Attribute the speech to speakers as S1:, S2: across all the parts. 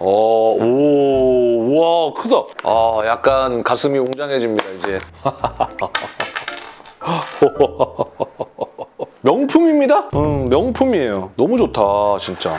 S1: 어, 오, 우와, 크다. 아, 약간 가슴이 웅장해집니다, 이제. 명품입니다? 음, 명품이에요. 너무 좋다, 진짜.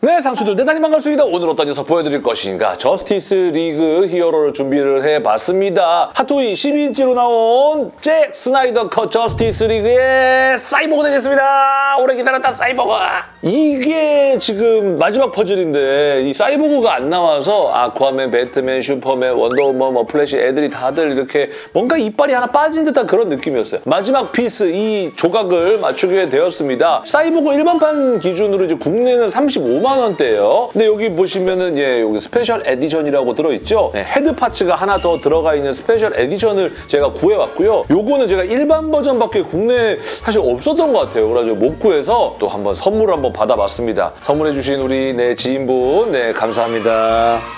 S1: 네, 상추들 대단히 반갑습니다. 오늘 어떤 녀석 보여드릴 것인가? 저스티스 리그 hero를 준비를 해봤습니다. 핫토이 12인치로 나온 잭 스나이더 컷 저스티스 리그의 사이보그 되겠습니다. 오래 기다렸다, 사이보그. 이게 지금 마지막 퍼즐인데 이 사이보그가 안 나와서 아쿠아맨, 배트맨, 슈퍼맨, 원더우먼, 뭐 플래시 애들이 다들 이렇게 뭔가 이빨이 하나 빠진 듯한 그런 느낌이었어요. 마지막 piece 이 조각을 맞추게 되었습니다. 사이보그 일반판 기준으로 이제 국내는 35만 원대예요. 근데 여기 보시면은 예, 여기 special edition이라고 들어있죠. 네, head parts가 하나 더 들어가 있는 special edition을 제가 구해왔고요. 요거는 제가 일반 버전밖에 국내에 사실 없었던 것 같아요. 그래가지고 못 구해서 또 한번 선물을 한번 받아봤습니다. 선물해주신 우리 네 지인분 네 감사합니다.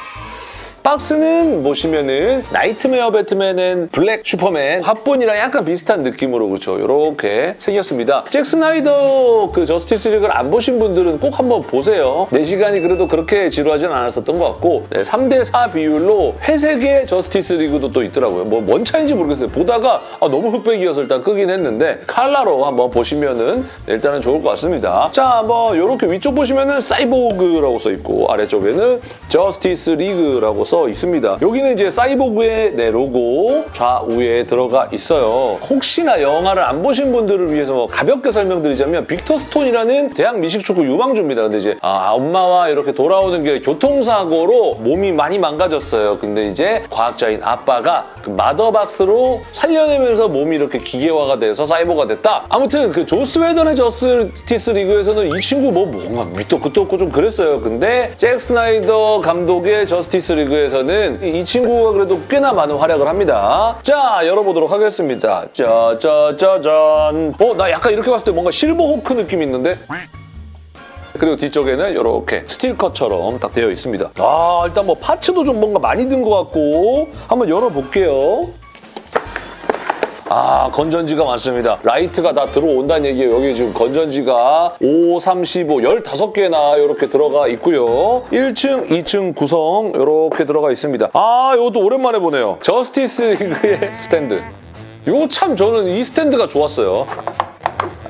S1: 박스는 보시면은 나이트메어 배트맨은 블랙 슈퍼맨 합본이랑 약간 비슷한 느낌으로 그렇죠. 이렇게 생겼습니다. 잭 스나이더 그 저스티스 리그를 안 보신 분들은 꼭 한번 보세요. 4시간이 그래도 그렇게 지루하진 않았었던 것 같고 네, 3대4 비율로 회색의 저스티스 리그도 또 있더라고요. 뭐 뭔 차인지 모르겠어요. 보다가 아, 너무 흑백이어서 일단 끄긴 했는데 칼라로 한번 보시면은 네, 일단은 좋을 것 같습니다. 자, 뭐 이렇게 위쪽 보시면은 사이보그라고 써 있고 아래쪽에는 저스티스 리그라고 써 있습니다. 여기는 이제 사이보그의 네, 로고 좌우에 들어가 있어요. 혹시나 영화를 안 보신 분들을 위해서 뭐 가볍게 설명드리자면 빅터 스톤이라는 대학 미식축구 유망주입니다. 근데 이제 아, 엄마와 이렇게 돌아오는 길에 교통사고로 몸이 많이 망가졌어요. 근데 이제 과학자인 아빠가 그 마더박스로 살려내면서 몸이 이렇게 기계화가 돼서 사이보그가 됐다. 아무튼 그 조스 웨던의 저스티스 리그에서는 이 친구 뭐 뭔가 밑도 끝도 없고 좀 그랬어요. 근데 잭 스나이더 감독의 저스티스 리그에서는 이 친구가 그래도 꽤나 많은 활약을 합니다. 자, 열어보도록 하겠습니다. 짜자자잔. 어, 나 약간 이렇게 봤을 때 뭔가 실버 호크 느낌 있는데? 그리고 뒤쪽에는 이렇게 스틸컷처럼 딱 되어 있습니다. 아, 일단 뭐 parts도 좀 뭔가 많이 든 것 같고 한번 열어볼게요. 아 건전지가 많습니다. 라이트가 다 들어온다는 얘기예요. 여기 지금 건전지가 5, 35, 15개나 이렇게 들어가 있고요. 1층, 2층 구성 이렇게 들어가 있습니다. 아 이것도 오랜만에 보네요. 저스티스 리그의 스탠드. 이거 참 저는 이 스탠드가 좋았어요.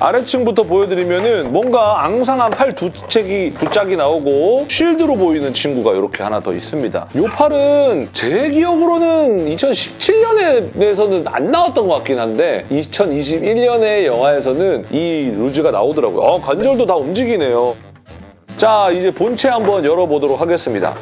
S1: 아래층부터 보여드리면은 뭔가 앙상한 팔두 짝이, 두 짝이 나오고 쉴드로 보이는 친구가 이렇게 하나 더 있습니다. 이 팔은 제 기억으로는 2017년에서는 안 나왔던 것 같긴 한데 2021년의 영화에서는 이 루즈가 나오더라고요. 어, 관절도 다 움직이네요. 자, 이제 본체 한번 열어보도록 하겠습니다.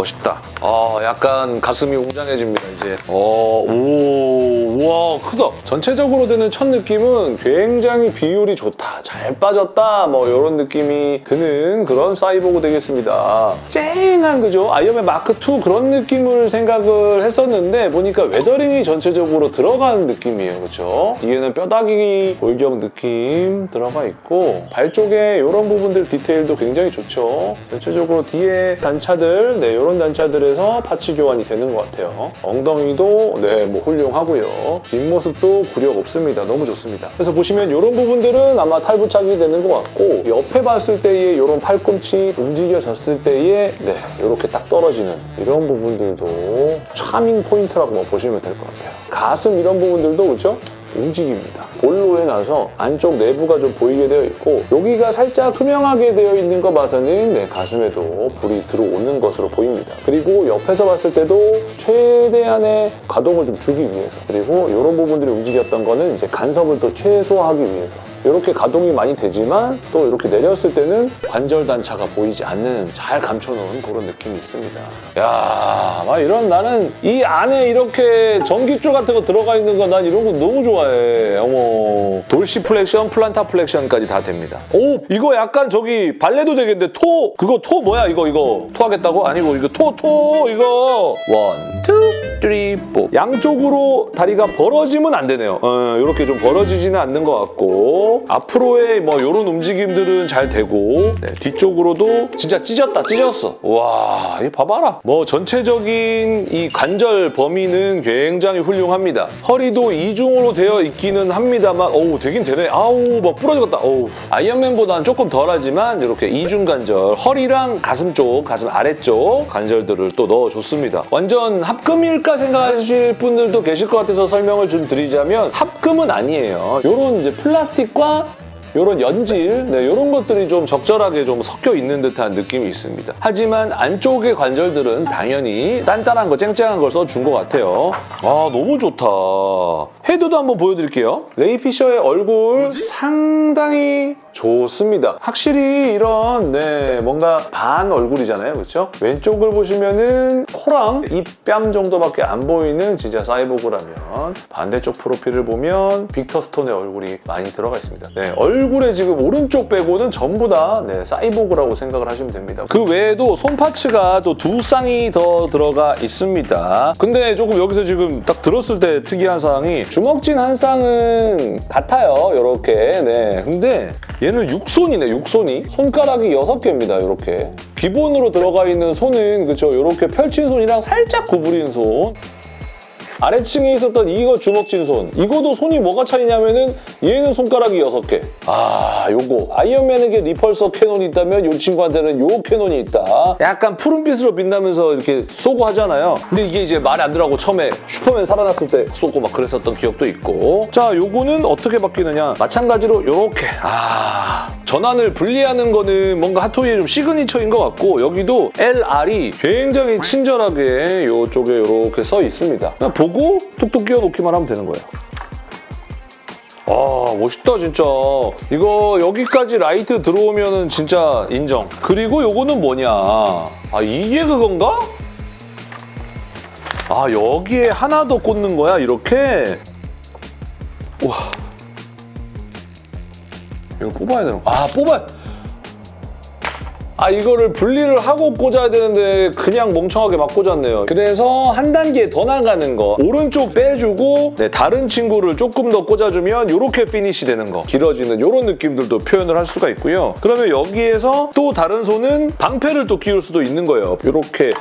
S1: 멋있다. 아, 약간 가슴이 웅장해집니다, 이제. 어, 오, 우와, 크다. 전체적으로 드는 첫 느낌은 굉장히 비율이 좋다. 잘 빠졌다. 뭐, 이런 느낌이 드는 그런 사이보그 되겠습니다. 쨍 한, 그죠? 아이언맨 마크2 그런 느낌을 생각을 했었는데, 보니까 weathering이 전체적으로 들어가는 느낌이에요, 그죠? 뒤에는 뼈다귀 골격 느낌 들어가 있고, 발 쪽에 이런 부분들 디테일도 굉장히 좋죠. 전체적으로 뒤에 단차들, 네, 이런 단차들에서 parts 교환이 되는 것 같아요. 엉덩이도 네, 뭐 훌륭하고요. 뒷모습도 굴욕 없습니다. 너무 좋습니다. 그래서 보시면 이런 부분들은 아마 탈부착이 되는 것 같고 옆에 봤을 때의 이런 팔꿈치 움직여졌을 때의 네, 이렇게 딱 떨어지는 이런 부분들도 차밍 포인트라고 뭐 보시면 될 것 같아요. 가슴 이런 부분들도 그렇죠? 움직입니다. 볼로 해놔서 안쪽 내부가 좀 보이게 되어 있고 여기가 살짝 투명하게 되어 있는 거 봐서는 네, 가슴에도 불이 들어오는 것으로 보입니다. 그리고 옆에서 봤을 때도 최대한의 가동을 좀 주기 위해서 그리고 이런 부분들이 움직였던 거는 이제 간섭을 또 최소화하기 위해서 이렇게 가동이 많이 되지만 또 이렇게 내렸을 때는 관절 단차가 보이지 않는 잘 감춰놓은 그런 느낌이 있습니다. 야, 막 이런 나는 이 안에 이렇게 전기줄 같은 거 들어가 있는 거 난 이런 거 너무 좋아해. 어머. 뭐 dorsiflexion, plantar flexion까지 다 됩니다. 오 이거 약간 저기 발레도 되겠는데 toe 그거 toe 뭐야 이거 이거 토 하겠다고? 아니고 이거 toe toe 이거 one, two, three, four 양쪽으로 다리가 벌어지면 안 되네요. 어, 이렇게 좀 벌어지지는 않는 것 같고 앞으로의 뭐 이런 움직임들은 잘 되고 네, 뒤쪽으로도 진짜 찢었다 찢었어. 와 이거 봐봐라. 뭐 전체적인 이 관절 범위는 굉장히 훌륭합니다. 허리도 이중으로 되어 있기는 합니다만 어우 되긴 되네. 아우 막 부러지겠다. 어우 아이언맨보다는 조금 덜하지만 이렇게 이중 관절 허리랑 가슴 쪽 가슴 아래쪽 관절들을 또 넣어줬습니다. 완전 합금일까 생각하실 분들도 계실 것 같아서 설명을 좀 드리자면 합금은 아니에요. 이런 이제 플라스틱 과 이런 연질, 네, 이런 것들이 좀 적절하게 좀 섞여 있는 듯한 느낌이 있습니다. 하지만 안쪽의 관절들은 당연히 단단한 거, 쨍쨍한 걸 써준 것 같아요. 아, 너무 좋다. 헤드도 한번 보여드릴게요. 레이 피셔의 얼굴 상당히 좋습니다. 확실히 이런 네 뭔가 반 얼굴이잖아요, 그렇죠? 왼쪽을 보시면은 코랑 입 뺨 정도밖에 안 보이는 진짜 사이보그라면 반대쪽 프로필을 보면 빅터 스톤의 얼굴이 많이 들어가 있습니다. 네, 얼굴에 지금 오른쪽 빼고는 전부 다 네, 사이보그라고 생각을 하시면 됩니다. 그 외에도 손 parts가 또 두 쌍이 더 들어가 있습니다. 근데 조금 여기서 지금 딱 들었을 때 특이한 사항이 주먹 쥔 한 쌍은 같아요, 이렇게. 네, 근데 얘는 육손이네, 육손이. 손가락이 여섯 개입니다, 이렇게. 기본으로 들어가 있는 손은 그쵸, 이렇게 펼친 손이랑 살짝 구부린 손. 아래층에 있었던 이거 주먹 쥔 손. 이거도 손이 뭐가 차이냐면은 얘는 손가락이 여섯 개. 아, 요거. 아이언맨에게 repulsor cannon이 있다면 이 친구한테는 요 cannon이 있다. 약간 푸른빛으로 빛나면서 이렇게 쏘고 하잖아요. 근데 이게 이제 말이 안 들어가고 처음에 슈퍼맨 살아났을 때 쏘고 막 그랬었던 기억도 있고. 자, 요거는 어떻게 바뀌느냐. 마찬가지로 요렇게. 아, 전완을 분리하는 거는 뭔가 핫토이의 좀 시그니처인 것 같고 여기도 LR이 굉장히 친절하게 요쪽에 이렇게 써 있습니다. 그냥 보고 툭툭 끼워 놓기만 하면 되는 거예요. 아 멋있다 진짜 이거 여기까지 라이트 들어오면은 진짜 인정 그리고 요거는 뭐냐 아 이게 그건가? 아 여기에 하나 더 꽂는 거야 이렇게 와 이거 뽑아야 되는 거. 아 뽑아 아 이거를 분리를 하고 꽂아야 되는데 그냥 멍청하게 막 꽂았네요. 그래서 한 단계 더 나가는 거 오른쪽 빼주고 네, 다른 친구를 조금 더 꽂아주면 이렇게 피니시 되는 거 길어지는 이런 느낌들도 표현을 할 수가 있고요. 그러면 여기에서 또 다른 손은 방패를 또 끼울 수도 있는 거예요. 이렇게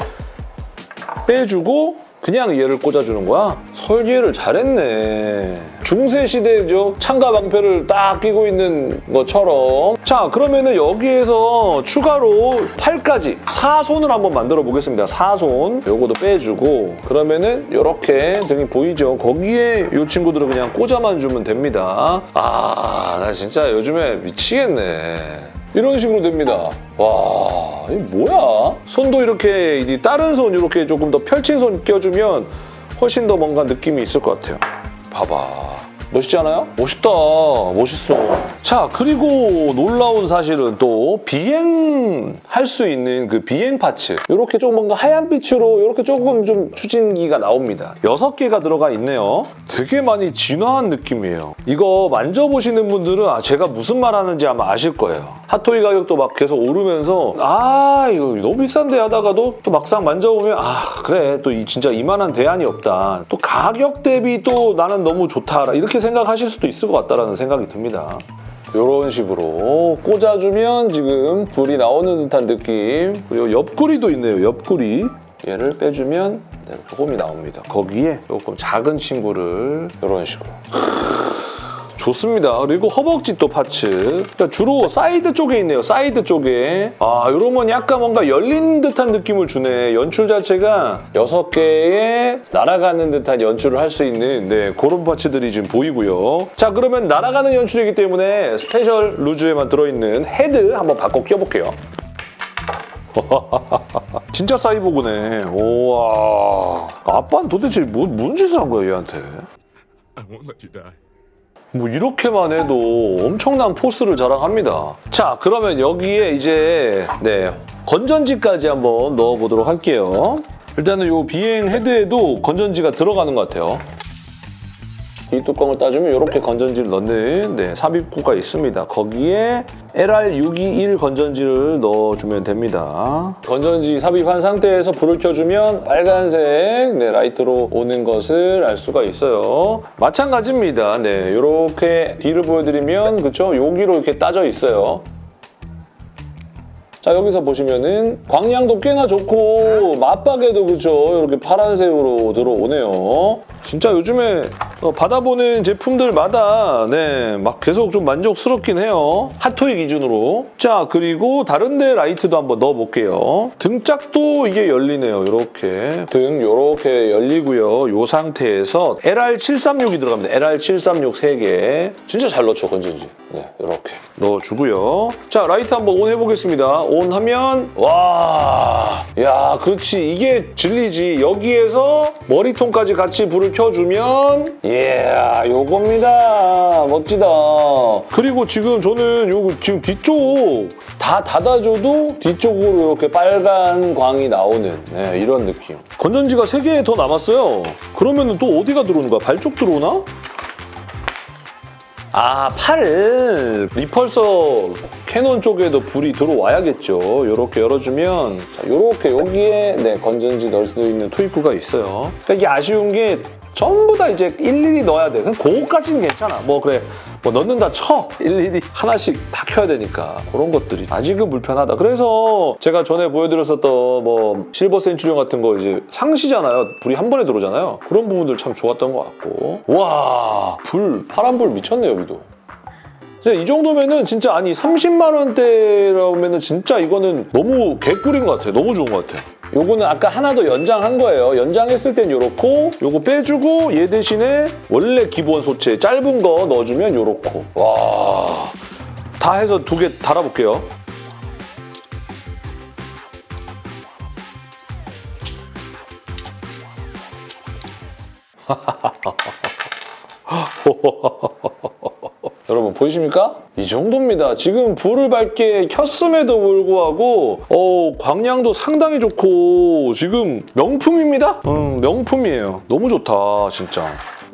S1: 빼주고 그냥 얘를 꽂아주는 거야? 설계를 잘했네. 중세시대죠. 창가 방패를 딱 끼고 있는 것처럼. 자, 그러면 은 여기에서 추가로 팔까지 사손을 한번 만들어 보겠습니다. 사손. 요거도 빼주고 그러면 은 이렇게 등이 보이죠? 거기에 이 친구들을 그냥 꽂아만 주면 됩니다. 아, 나 진짜 요즘에 미치겠네. 이런 식으로 됩니다. 와, 이게 뭐야? 손도 이렇게 다른 손 이렇게 조금 더 펼친 손 껴주면 훨씬 더 뭔가 느낌이 있을 것 같아요. 봐봐. 멋있지 않아요? 멋있다. 멋있어. 자, 그리고 놀라운 사실은 또 비행할 수 있는 그 비행 파츠. 이렇게 좀 뭔가 하얀 빛으로 이렇게 조금 좀 추진기가 나옵니다. 여섯 개가 들어가 있네요. 되게 많이 진화한 느낌이에요. 이거 만져보시는 분들은 아, 제가 무슨 말 하는지 아마 아실 거예요. 핫토이 가격도 막 계속 오르면서 아, 이거 너무 비싼데 하다가도 또 막상 만져보면 아, 그래. 또 이 진짜 이만한 대안이 없다. 또 가격 대비 또 나는 너무 좋다. 이렇게 생각하실 수도 있을 것 같다라는 생각이 듭니다. 이런 식으로 꽂아주면 지금 불이 나오는 듯한 느낌. 그리고 옆구리도 있네요 옆구리. 얘를 빼주면 네, 구멍이 나옵니다. 거기에 조금 작은 친구를 이런 식으로 좋습니다. 그리고 허벅지 또 parts. 주로 사이드 쪽에 있네요. 사이드 쪽에. 아, 이러면 약간 뭔가 열린 듯한 느낌을 주네. 연출 자체가 여섯 개의 날아가는 듯한 연출을 할 수 있는 네, 그런 parts들이 지금 보이고요. 자, 그러면 날아가는 연출이기 때문에 special loose에만 들어있는 헤드 한번 바꿔 껴볼게요. 진짜 사이보그네. 우와. 아빠는 도대체 뭐, 뭔 짓을 한 거야, 얘한테? 뭐 이렇게만 해도 엄청난 포스를 자랑합니다. 자, 그러면 여기에 이제 네 건전지까지 한번 넣어보도록 할게요. 일단은 이 비행 헤드에도 건전지가 들어가는 것 같아요. 이 뚜껑을 따주면 이렇게 건전지를 넣는 네, 삽입구가 있습니다. 거기에 LR621 건전지를 넣어주면 됩니다. 건전지 삽입한 상태에서 불을 켜주면 빨간색 네, 라이트로 오는 것을 알 수가 있어요. 마찬가지입니다. 네, 이렇게 뒤를 보여드리면 그쵸? 여기로 이렇게 빠져 있어요. 자 여기서 보시면은 광량도 꽤나 좋고 마빡에도 그죠 이렇게 파란색으로 들어오네요 진짜 요즘에 어, 받아보는 제품들마다 네 막 계속 좀 만족스럽긴 해요. 핫토이 기준으로. 자 그리고 다른데 라이트도 한번 넣어볼게요. 등짝도 이게 열리네요 이렇게. 등 이렇게 열리고요. 이 상태에서 LR736이 들어갑니다. LR736 3개. 진짜 잘 넣죠 건전지. 네 이렇게 넣어주고요. 자 라이트 한번 on 해보겠습니다. on 하면 와, 야, 그렇지. 이게 진리지. 여기에서 머리통까지 같이 불을 켜주면 이야, 요겁니다. 멋지다. 그리고 지금 저는 요거 지금 뒤쪽 다 닫아줘도 뒤쪽으로 이렇게 빨간 광이 나오는 네, 이런 느낌. 건전지가 3개 더 남았어요. 그러면 또 어디가 들어오는 거야? 발쪽 들어오나? 아, 팔 리펄서 캐논 쪽에도 불이 들어와야겠죠. 이렇게 열어주면 자, 이렇게 여기에 네, 건전지 넣을 수 있는 투입구가 있어요. 그러니까 이게 아쉬운 게 전부 다 이제 일일이 넣어야 돼. 그거까지는 괜찮아. 뭐 그래, 뭐 넣는다 쳐. 일일이 하나씩 다 켜야 되니까 그런 것들이 아직은 불편하다. 그래서 제가 전에 보여드렸었던 뭐 실버 센츄리온 같은 거 이제 상시잖아요. 불이 한 번에 들어오잖아요. 그런 부분들 참 좋았던 것 같고 와, 불 파란 불 미쳤네 여기도. 이 정도면은 진짜 아니 30만 원대라면은 진짜 이거는 너무 개꿀인 것 같아요. 너무 좋은 것 같아요. 요거는 아까 하나 더 연장한 거예요. 연장했을 땐 요렇고 요거 빼주고 얘 대신에 원래 기본 소체 짧은 거 넣어주면 요렇고 와... 다 해서 두 개 달아볼게요. 보이십니까? 이 정도입니다. 지금 불을 밝게 켰음에도 불구하고 어, 광량도 상당히 좋고 지금 명품입니다. 음, 명품이에요. 너무 좋다 진짜.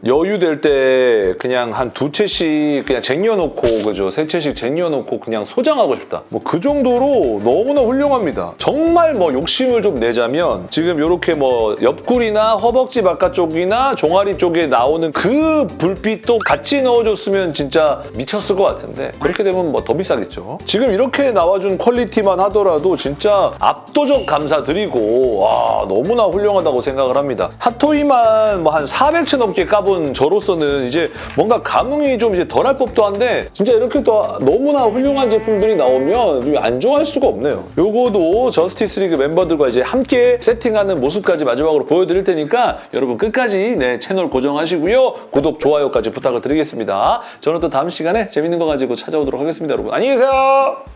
S1: 여유 될 때 그냥 한 두 채씩 그냥 쟁여놓고 그죠? 세 채씩 쟁여놓고 그냥 소장하고 싶다. 뭐 그 정도로 너무나 훌륭합니다. 정말 뭐 욕심을 좀 내자면 지금 이렇게 뭐 옆구리나 허벅지 바깥쪽이나 종아리 쪽에 나오는 그 불빛도 같이 넣어줬으면 진짜 미쳤을 것 같은데 그렇게 되면 뭐 더 비싸겠죠. 지금 이렇게 나와준 퀄리티만 하더라도 진짜 압도적 감사드리고 와 너무나 훌륭하다고 생각을 합니다. 핫토이만 뭐 한 400채 넘게 까본 저로서는 이제 뭔가 감흥이 좀 이제 덜할 법도 한데 진짜 이렇게 또 너무나 훌륭한 제품들이 나오면 안 좋아할 수가 없네요. 요거도 저스티스 리그 멤버들과 이제 함께 세팅하는 모습까지 마지막으로 보여드릴 테니까 여러분 끝까지 네, 채널 고정하시고요. 구독, 좋아요까지 부탁을 드리겠습니다. 저는 또 다음 시간에 재밌는 거 가지고 찾아오도록 하겠습니다. 여러분 안녕히 계세요.